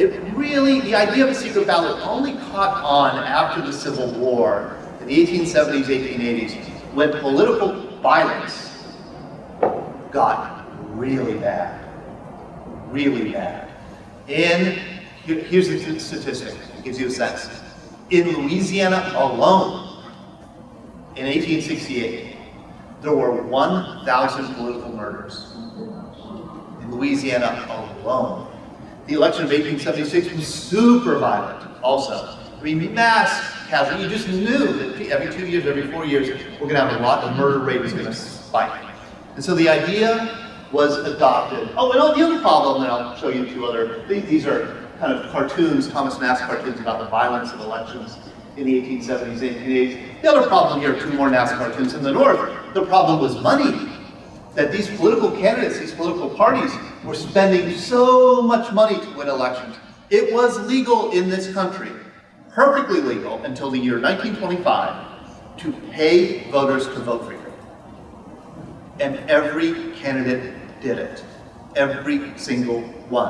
it really, the idea of a secret ballot only caught on after the Civil War in the 1870s, 1880s, when political violence got really bad, really bad. And here's a statistic, it gives you a sense. In Louisiana alone, in 1868, there were 1,000 political murders. In Louisiana alone. The election of 1876 was super violent also. I mean, mass casualty. You just knew that every two years, every four years, we're going to have a lot, the murder rate is going to spike. And so the idea was adopted. Oh, and the other problem, and I'll show you two other, these are kind of cartoons, Thomas Nast cartoons about the violence of elections in the 1870s, 1880s. The other problem here, two more Nast cartoons in the north, the problem was money. That these political candidates, these political parties, were spending so much money to win elections. It was legal in this country, perfectly legal until the year 1925, to pay voters to vote for you. And every candidate did it. Every single one.